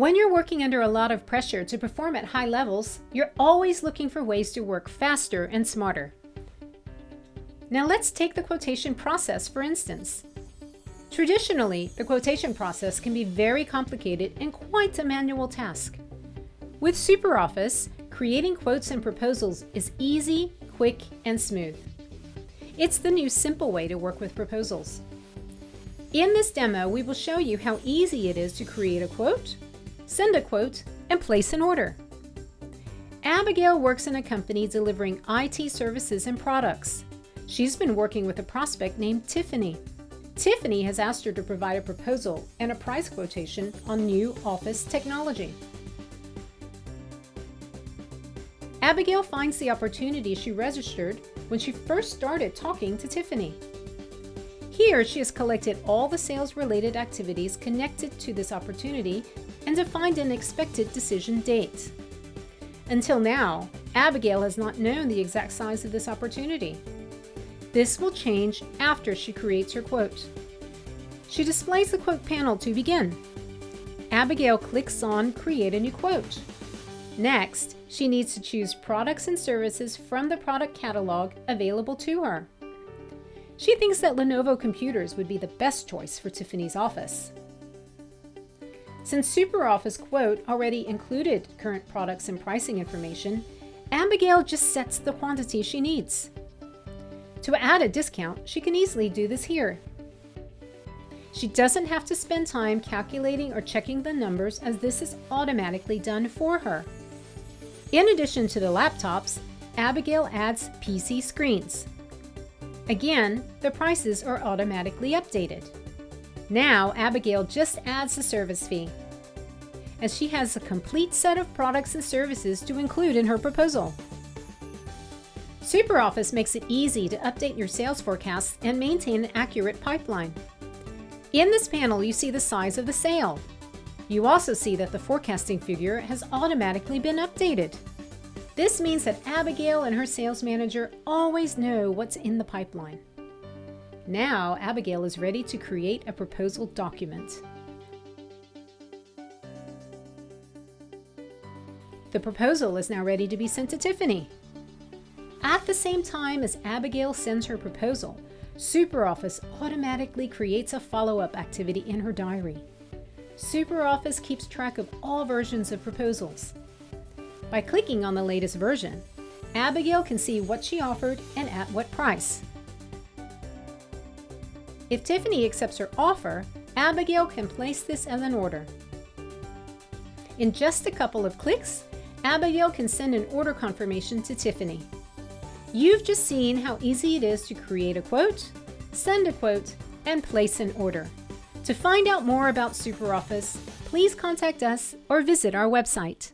When you're working under a lot of pressure to perform at high levels, you're always looking for ways to work faster and smarter. Now let's take the quotation process for instance. Traditionally, the quotation process can be very complicated and quite a manual task. With SuperOffice, creating quotes and proposals is easy, quick, and smooth. It's the new simple way to work with proposals. In this demo, we will show you how easy it is to create a quote, send a quote, and place an order. Abigail works in a company delivering IT services and products. She's been working with a prospect named Tiffany. Tiffany has asked her to provide a proposal and a price quotation on new office technology. Abigail finds the opportunity she registered when she first started talking to Tiffany. Here, she has collected all the sales-related activities connected to this opportunity and defined an expected decision date. Until now, Abigail has not known the exact size of this opportunity. This will change after she creates her quote. She displays the quote panel to begin. Abigail clicks on Create a new quote. Next, she needs to choose products and services from the product catalog available to her. She thinks that Lenovo computers would be the best choice for Tiffany's office. Since SuperOffice Quote already included current products and pricing information, Abigail just sets the quantity she needs. To add a discount, she can easily do this here. She doesn't have to spend time calculating or checking the numbers as this is automatically done for her. In addition to the laptops, Abigail adds PC screens. Again, the prices are automatically updated. Now, Abigail just adds the service fee, as she has a complete set of products and services to include in her proposal. SuperOffice makes it easy to update your sales forecasts and maintain an accurate pipeline. In this panel, you see the size of the sale. You also see that the forecasting figure has automatically been updated. This means that Abigail and her sales manager always know what's in the pipeline. Now, Abigail is ready to create a proposal document. The proposal is now ready to be sent to Tiffany. At the same time as Abigail sends her proposal, SuperOffice automatically creates a follow-up activity in her diary. SuperOffice keeps track of all versions of proposals. By clicking on the latest version, Abigail can see what she offered and at what price. If Tiffany accepts her offer, Abigail can place this as an order. In just a couple of clicks, Abigail can send an order confirmation to Tiffany. You've just seen how easy it is to create a quote, send a quote, and place an order. To find out more about SuperOffice, please contact us or visit our website.